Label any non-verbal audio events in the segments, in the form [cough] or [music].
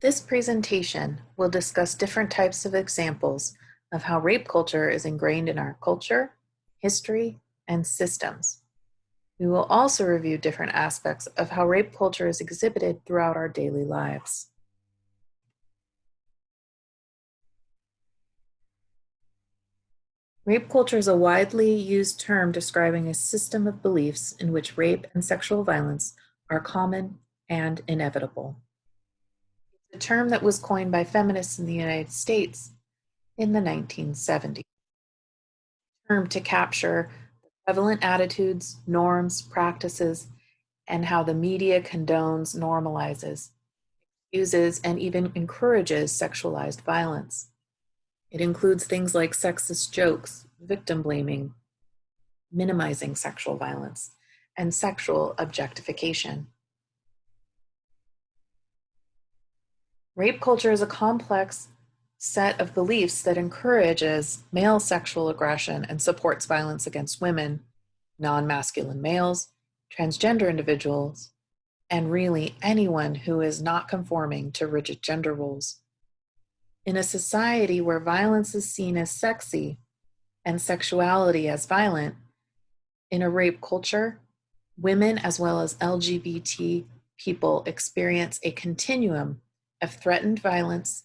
This presentation will discuss different types of examples of how rape culture is ingrained in our culture, history, and systems. We will also review different aspects of how rape culture is exhibited throughout our daily lives. Rape culture is a widely used term describing a system of beliefs in which rape and sexual violence are common and inevitable. A term that was coined by feminists in the United States in the 1970s. Term to capture prevalent attitudes, norms, practices, and how the media condones, normalizes, uses, and even encourages sexualized violence. It includes things like sexist jokes, victim blaming, minimizing sexual violence, and sexual objectification. Rape culture is a complex set of beliefs that encourages male sexual aggression and supports violence against women, non-masculine males, transgender individuals, and really anyone who is not conforming to rigid gender roles. In a society where violence is seen as sexy and sexuality as violent, in a rape culture, women as well as LGBT people experience a continuum of threatened violence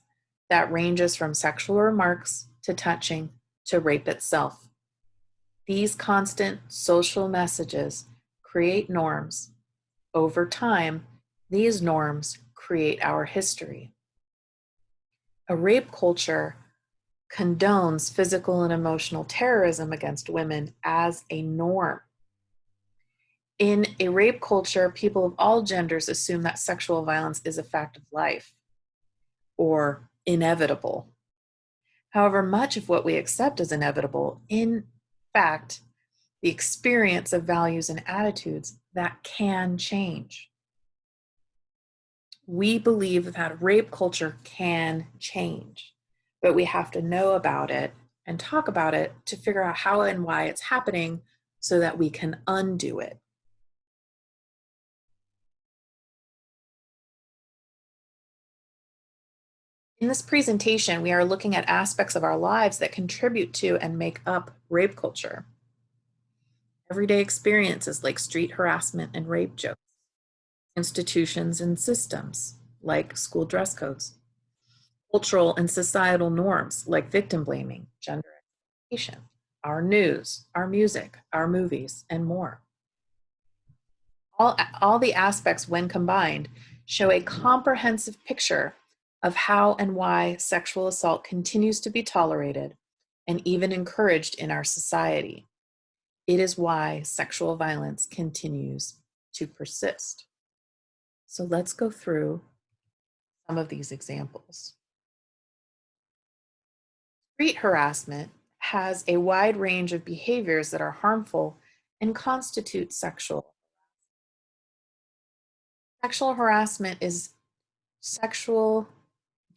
that ranges from sexual remarks to touching to rape itself. These constant social messages create norms. Over time, these norms create our history a rape culture condones physical and emotional terrorism against women as a norm. In a rape culture, people of all genders assume that sexual violence is a fact of life or inevitable. However, much of what we accept as inevitable, in fact, the experience of values and attitudes that can change we believe that rape culture can change, but we have to know about it and talk about it to figure out how and why it's happening so that we can undo it. In this presentation, we are looking at aspects of our lives that contribute to and make up rape culture. Everyday experiences like street harassment and rape jokes institutions and systems, like school dress codes, cultural and societal norms, like victim blaming, gender expectation, our news, our music, our movies, and more. All, all the aspects, when combined, show a comprehensive picture of how and why sexual assault continues to be tolerated and even encouraged in our society. It is why sexual violence continues to persist. So let's go through some of these examples. Street harassment has a wide range of behaviors that are harmful and constitute sexual. Sexual harassment is sexual,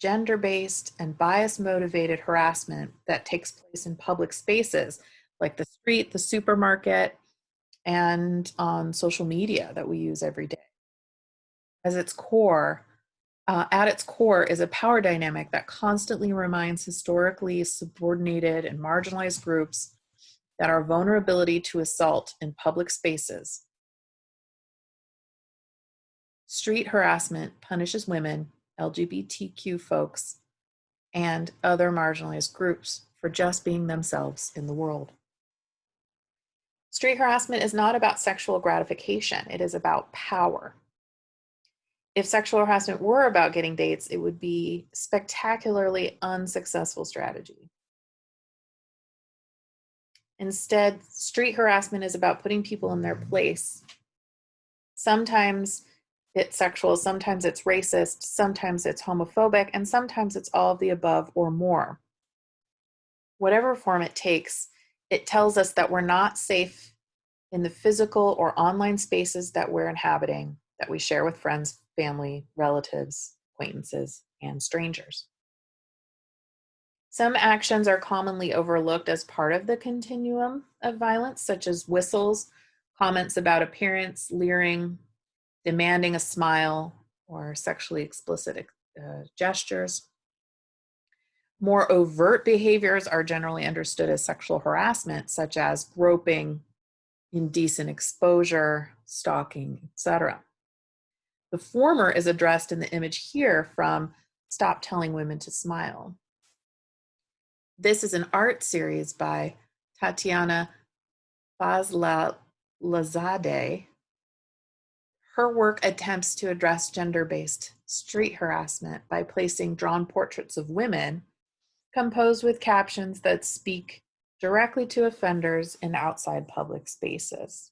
gender-based, and bias-motivated harassment that takes place in public spaces like the street, the supermarket, and on social media that we use every day as its core, uh, at its core is a power dynamic that constantly reminds historically subordinated and marginalized groups that our vulnerability to assault in public spaces. Street harassment punishes women, LGBTQ folks, and other marginalized groups for just being themselves in the world. Street harassment is not about sexual gratification, it is about power if sexual harassment were about getting dates, it would be spectacularly unsuccessful strategy. Instead, street harassment is about putting people in their place. Sometimes it's sexual, sometimes it's racist, sometimes it's homophobic, and sometimes it's all of the above or more. Whatever form it takes, it tells us that we're not safe in the physical or online spaces that we're inhabiting, that we share with friends, family, relatives, acquaintances, and strangers. Some actions are commonly overlooked as part of the continuum of violence, such as whistles, comments about appearance, leering, demanding a smile, or sexually explicit uh, gestures. More overt behaviors are generally understood as sexual harassment, such as groping, indecent exposure, stalking, etc. The former is addressed in the image here from Stop Telling Women to Smile. This is an art series by Tatyana Fazlalizadeh. Her work attempts to address gender-based street harassment by placing drawn portraits of women composed with captions that speak directly to offenders in outside public spaces.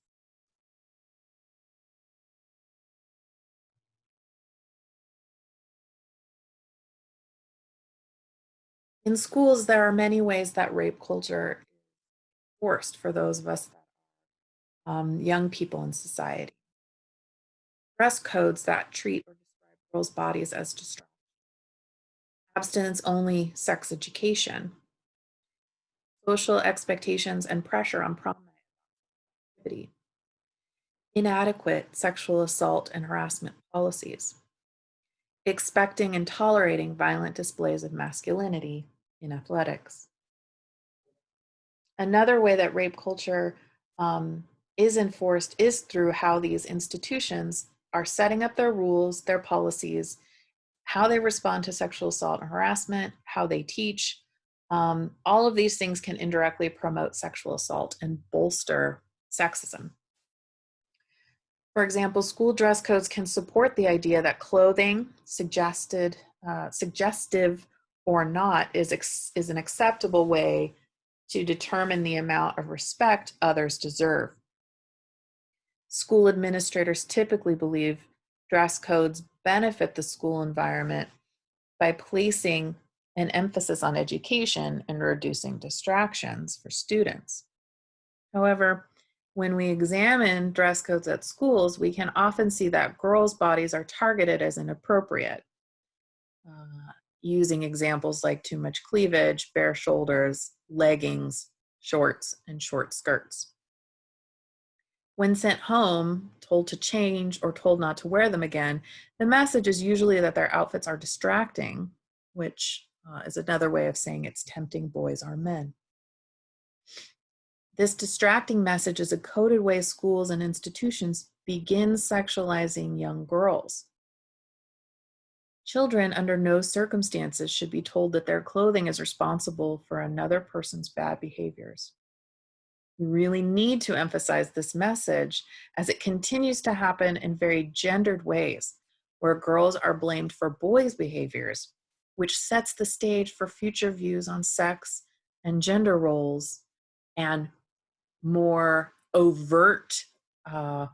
In schools, there are many ways that rape culture is forced for those of us, um, young people in society. Dress codes that treat or describe girls' bodies as distracting. Abstinence-only sex education. Social expectations and pressure on prom activity. Inadequate sexual assault and harassment policies. Expecting and tolerating violent displays of masculinity in athletics. Another way that rape culture um, is enforced is through how these institutions are setting up their rules, their policies, how they respond to sexual assault and harassment, how they teach. Um, all of these things can indirectly promote sexual assault and bolster sexism. For example, school dress codes can support the idea that clothing suggested, uh, suggestive or not is, is an acceptable way to determine the amount of respect others deserve. School administrators typically believe dress codes benefit the school environment by placing an emphasis on education and reducing distractions for students. However, when we examine dress codes at schools, we can often see that girls' bodies are targeted as inappropriate. Uh, using examples like too much cleavage, bare shoulders, leggings, shorts, and short skirts. When sent home, told to change or told not to wear them again, the message is usually that their outfits are distracting, which uh, is another way of saying it's tempting boys are men. This distracting message is a coded way schools and institutions begin sexualizing young girls. Children under no circumstances should be told that their clothing is responsible for another person's bad behaviors. We really need to emphasize this message as it continues to happen in very gendered ways, where girls are blamed for boys' behaviors, which sets the stage for future views on sex and gender roles and more overt uh,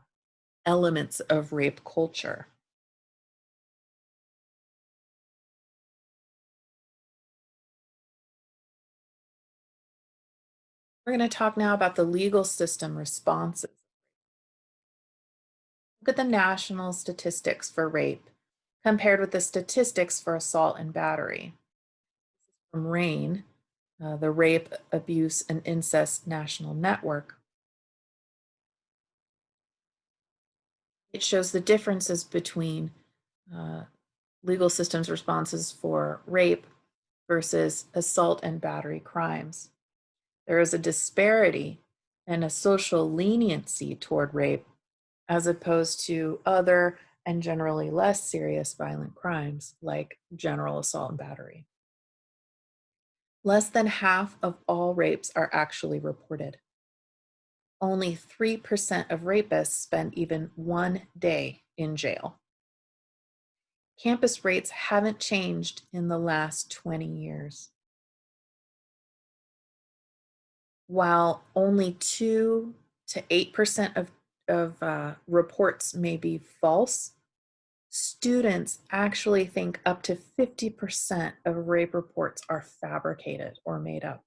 elements of rape culture. We're going to talk now about the legal system responses. Look at the national statistics for rape compared with the statistics for assault and battery. From RAINN, uh, the Rape, Abuse, and Incest National Network. It shows the differences between uh, legal systems responses for rape versus assault and battery crimes. There is a disparity and a social leniency toward rape as opposed to other and generally less serious violent crimes like general assault and battery. Less than half of all rapes are actually reported. Only 3% of rapists spend even one day in jail. Campus rates haven't changed in the last 20 years while only 2 to 8% of, of uh, reports may be false, students actually think up to 50% of rape reports are fabricated or made up.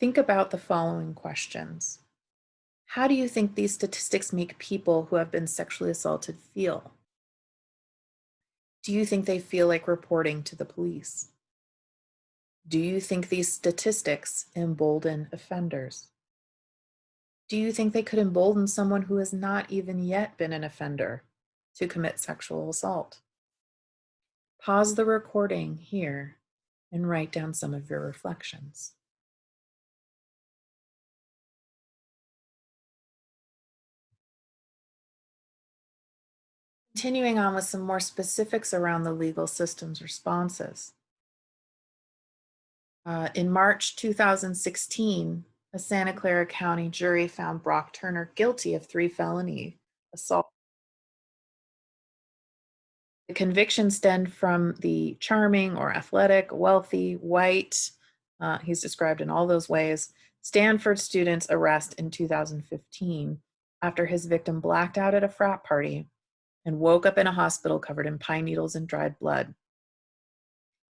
Think about the following questions. How do you think these statistics make people who have been sexually assaulted feel? Do you think they feel like reporting to the police? Do you think these statistics embolden offenders? Do you think they could embolden someone who has not even yet been an offender to commit sexual assault? Pause the recording here and write down some of your reflections. Continuing on with some more specifics around the legal system's responses. Uh, in March 2016, a Santa Clara County jury found Brock Turner guilty of three felony assault. The conviction stemmed from the charming or athletic, wealthy, white, uh, he's described in all those ways, Stanford student's arrest in 2015 after his victim blacked out at a frat party and woke up in a hospital covered in pine needles and dried blood.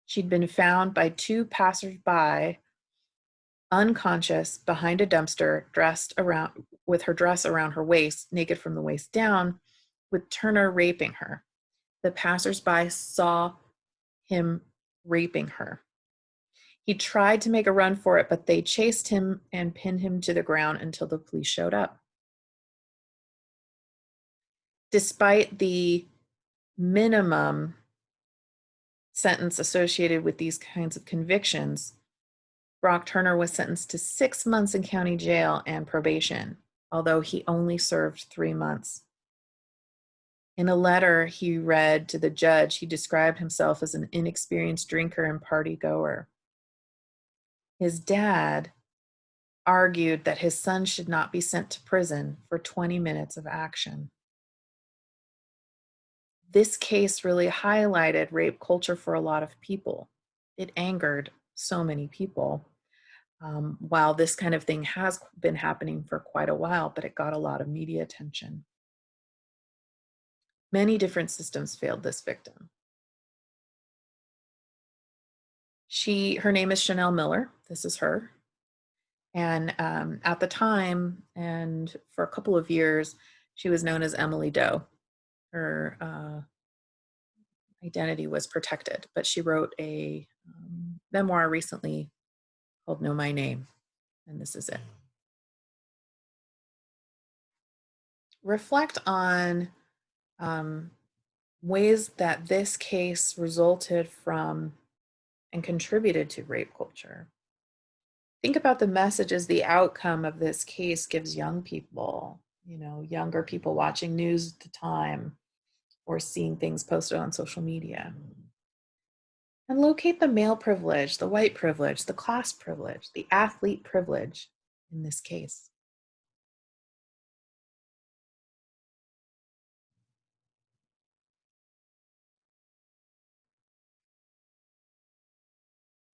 She'd been found by two passersby unconscious behind a dumpster, dressed around with her dress around her waist, naked from the waist down, with Turner raping her. The passersby saw him raping her. He tried to make a run for it, but they chased him and pinned him to the ground until the police showed up despite the minimum sentence associated with these kinds of convictions, Brock Turner was sentenced to six months in county jail and probation, although he only served three months. In a letter he read to the judge, he described himself as an inexperienced drinker and party goer. His dad argued that his son should not be sent to prison for 20 minutes of action this case really highlighted rape culture for a lot of people. It angered so many people. Um, while this kind of thing has been happening for quite a while, but it got a lot of media attention. Many different systems failed this victim. She, her name is Chanel Miller. This is her. And um, at the time, and for a couple of years, she was known as Emily Doe her uh, identity was protected, but she wrote a um, memoir recently called Know My Name, and this is it. Reflect on um, ways that this case resulted from and contributed to rape culture. Think about the messages the outcome of this case gives young people, you know, younger people watching news at the time, or seeing things posted on social media. Mm. And locate the male privilege, the white privilege, the class privilege, the athlete privilege in this case.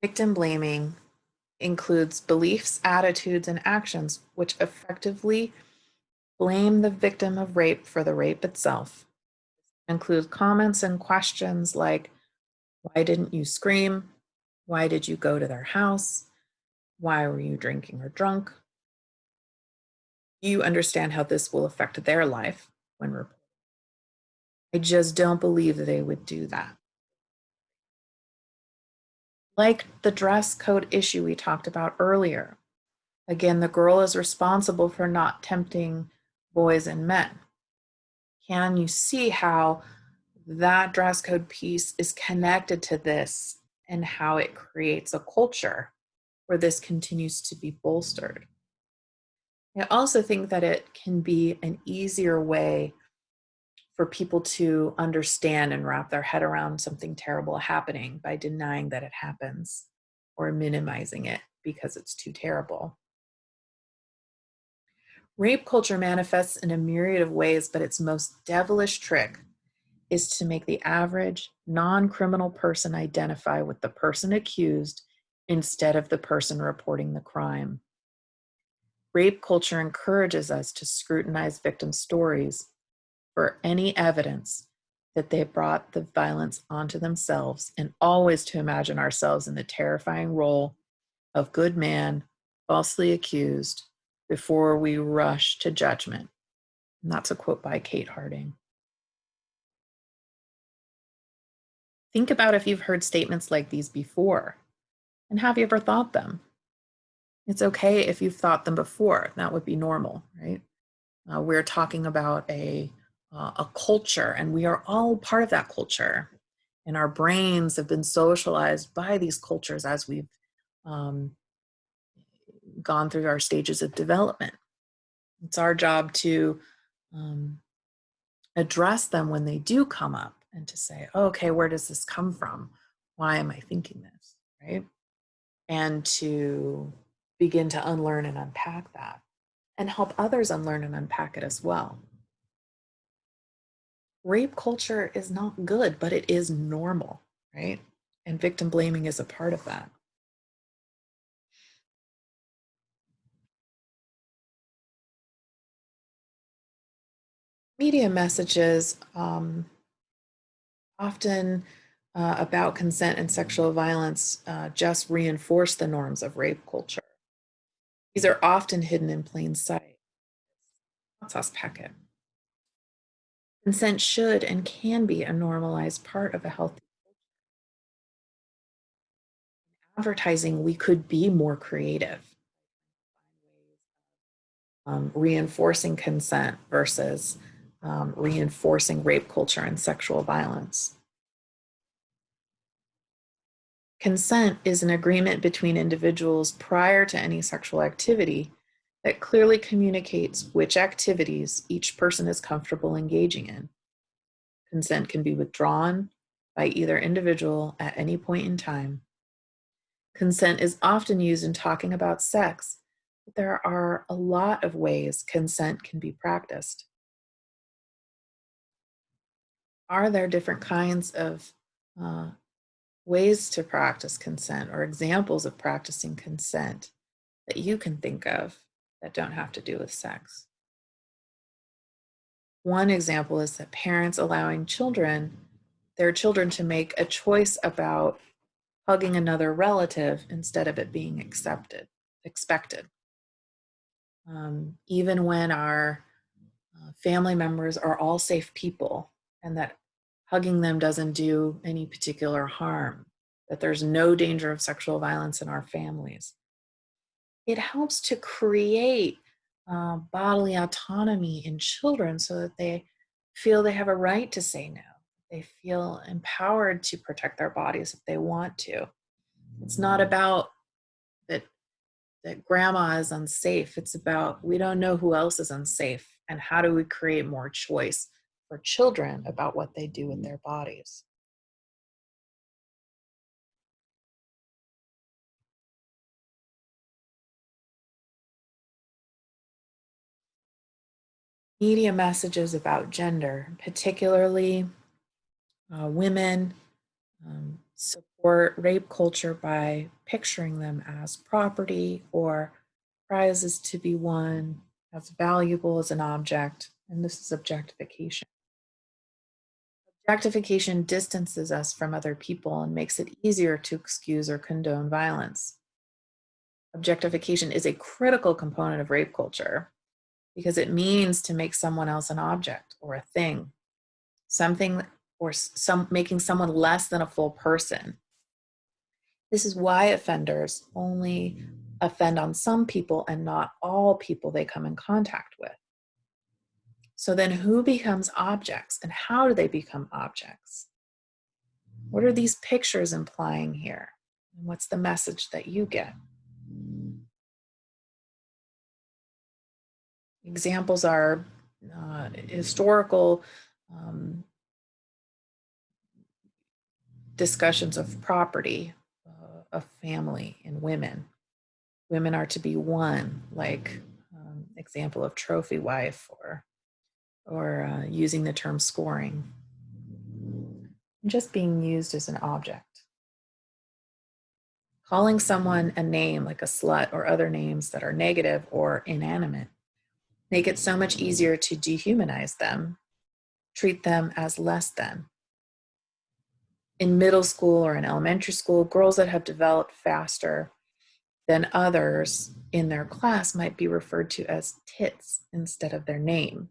Victim blaming includes beliefs, attitudes, and actions which effectively blame the victim of rape for the rape itself include comments and questions like, why didn't you scream? Why did you go to their house? Why were you drinking or drunk? You understand how this will affect their life when reported. I just don't believe they would do that. Like the dress code issue we talked about earlier. Again, the girl is responsible for not tempting boys and men can you see how that dress code piece is connected to this and how it creates a culture where this continues to be bolstered? I also think that it can be an easier way for people to understand and wrap their head around something terrible happening by denying that it happens or minimizing it because it's too terrible. Rape culture manifests in a myriad of ways, but its most devilish trick is to make the average non-criminal person identify with the person accused instead of the person reporting the crime. Rape culture encourages us to scrutinize victim stories for any evidence that they brought the violence onto themselves and always to imagine ourselves in the terrifying role of good man, falsely accused, before we rush to judgment. And that's a quote by Kate Harding. Think about if you've heard statements like these before, and have you ever thought them? It's okay if you've thought them before. That would be normal, right? Uh, we're talking about a, uh, a culture, and we are all part of that culture. And our brains have been socialized by these cultures as we've um, gone through our stages of development. It's our job to um, address them when they do come up and to say, oh, okay, where does this come from? Why am I thinking this, right? And to begin to unlearn and unpack that and help others unlearn and unpack it as well. Rape culture is not good, but it is normal, right? And victim blaming is a part of that. Media messages um, often uh, about consent and sexual violence uh, just reinforce the norms of rape culture. These are often hidden in plain sight. Us packet. Consent should and can be a normalized part of a healthy culture. In advertising, we could be more creative. Um, reinforcing consent versus um, reinforcing rape culture and sexual violence. Consent is an agreement between individuals prior to any sexual activity that clearly communicates which activities each person is comfortable engaging in. Consent can be withdrawn by either individual at any point in time. Consent is often used in talking about sex, but there are a lot of ways consent can be practiced. Are there different kinds of uh, ways to practice consent or examples of practicing consent that you can think of that don't have to do with sex. One example is that parents allowing children, their children to make a choice about hugging another relative instead of it being accepted, expected. Um, even when our uh, family members are all safe people and that hugging them doesn't do any particular harm, that there's no danger of sexual violence in our families. It helps to create uh, bodily autonomy in children so that they feel they have a right to say no. They feel empowered to protect their bodies if they want to. It's not about that that grandma is unsafe. It's about we don't know who else is unsafe and how do we create more choice for children about what they do with their bodies. Media messages about gender, particularly uh, women, um, support rape culture by picturing them as property or prizes to be won, as valuable as an object, and this is objectification. Objectification distances us from other people and makes it easier to excuse or condone violence. Objectification is a critical component of rape culture because it means to make someone else an object or a thing, something or some making someone less than a full person. This is why offenders only offend on some people and not all people they come in contact with. So then who becomes objects and how do they become objects? What are these pictures implying here? And what's the message that you get? Examples are uh, historical um, discussions of property, uh, of family and women. Women are to be one, like um, example of trophy wife or or uh, using the term scoring. Just being used as an object. Calling someone a name like a slut or other names that are negative or inanimate make it so much easier to dehumanize them, treat them as less than. In middle school or in elementary school, girls that have developed faster than others in their class might be referred to as tits instead of their name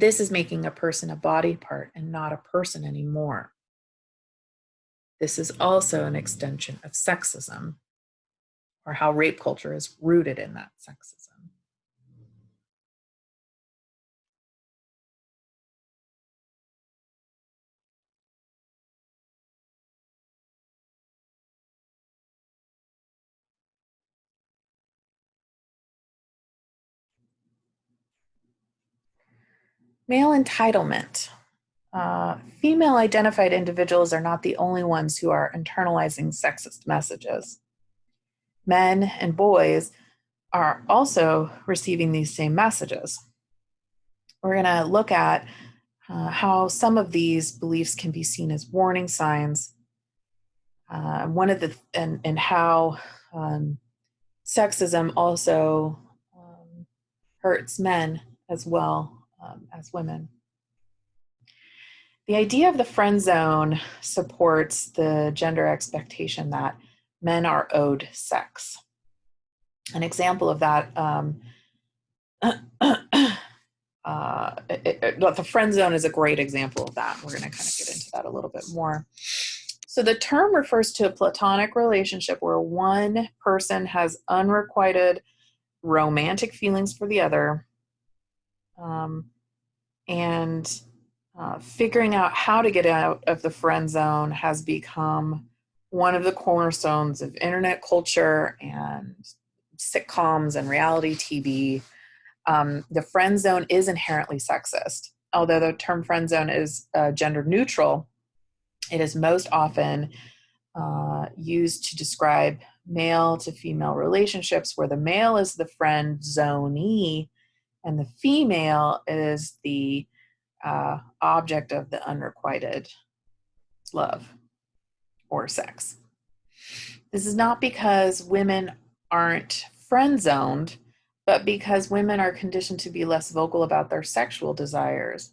this is making a person a body part and not a person anymore. This is also an extension of sexism. or how rape culture is rooted in that sexism. Male entitlement. Uh, female identified individuals are not the only ones who are internalizing sexist messages. Men and boys are also receiving these same messages. We're going to look at uh, how some of these beliefs can be seen as warning signs. Uh, one of the and and how um, sexism also um, hurts men as well um, as women. The idea of the friend zone supports the gender expectation that men are owed sex. An example of that, um, [clears throat] uh, it, it, the friend zone is a great example of that. We're going to kind of get into that a little bit more. So the term refers to a platonic relationship where one person has unrequited romantic feelings for the other um, and uh, figuring out how to get out of the friend zone has become one of the cornerstones of internet culture and sitcoms and reality TV. Um, the friend zone is inherently sexist. Although the term friend zone is uh, gender neutral, it is most often uh, used to describe male to female relationships where the male is the friend zonee and the female is the uh, object of the unrequited love or sex. This is not because women aren't friend zoned, but because women are conditioned to be less vocal about their sexual desires.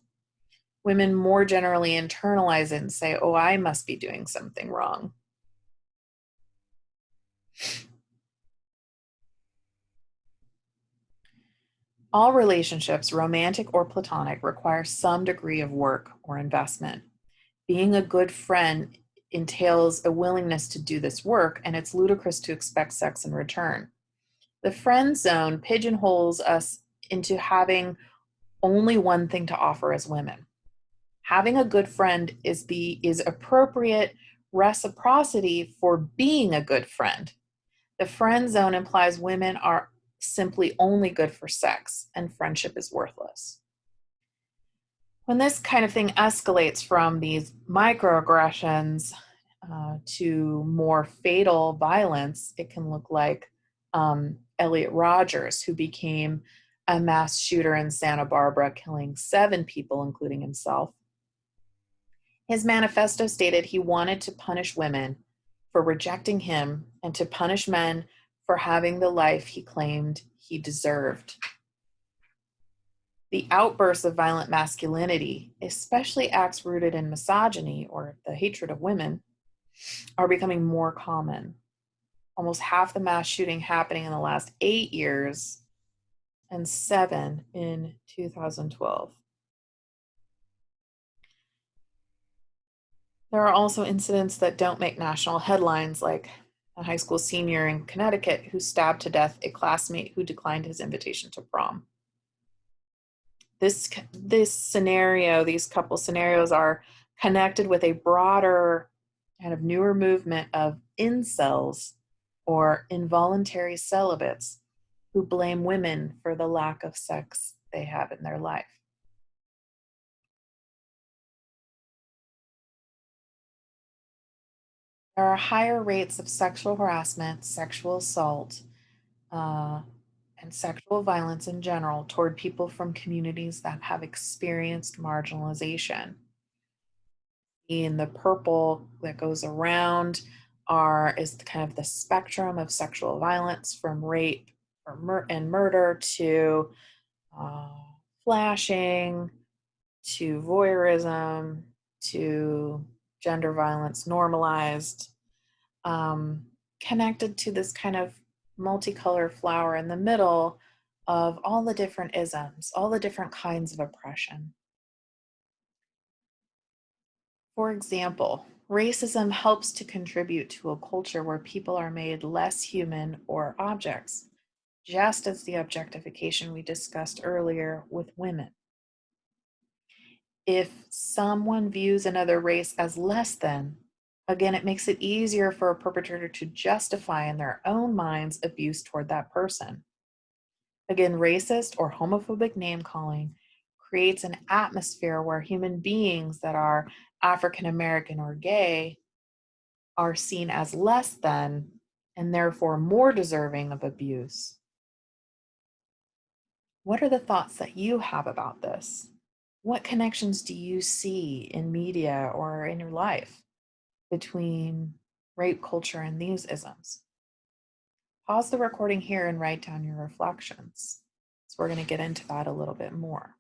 Women more generally internalize it and say, oh, I must be doing something wrong. All relationships, romantic or platonic, require some degree of work or investment. Being a good friend entails a willingness to do this work, and it's ludicrous to expect sex in return. The friend zone pigeonholes us into having only one thing to offer as women. Having a good friend is the is appropriate reciprocity for being a good friend. The friend zone implies women are simply only good for sex and friendship is worthless. When this kind of thing escalates from these microaggressions uh, to more fatal violence, it can look like um, Elliot Rogers, who became a mass shooter in Santa Barbara, killing seven people, including himself. His manifesto stated he wanted to punish women for rejecting him and to punish men for having the life he claimed he deserved. The outbursts of violent masculinity, especially acts rooted in misogyny or the hatred of women, are becoming more common. Almost half the mass shooting happening in the last eight years and seven in 2012. There are also incidents that don't make national headlines like a high school senior in Connecticut who stabbed to death a classmate who declined his invitation to prom. This, this scenario, these couple scenarios are connected with a broader kind of newer movement of incels or involuntary celibates who blame women for the lack of sex they have in their life. There are higher rates of sexual harassment, sexual assault, uh, and sexual violence in general toward people from communities that have experienced marginalization. In the purple that goes around are is kind of the spectrum of sexual violence from rape mur and murder to uh, flashing to voyeurism to gender violence normalized, um, connected to this kind of multicolored flower in the middle of all the different isms, all the different kinds of oppression. For example, Racism helps to contribute to a culture where people are made less human or objects, just as the objectification we discussed earlier with women. If someone views another race as less than, again, it makes it easier for a perpetrator to justify in their own minds abuse toward that person. Again, racist or homophobic name calling creates an atmosphere where human beings that are African American or gay are seen as less than and therefore more deserving of abuse. What are the thoughts that you have about this? What connections do you see in media or in your life between rape culture and these isms? Pause the recording here and write down your reflections. So we're going to get into that a little bit more.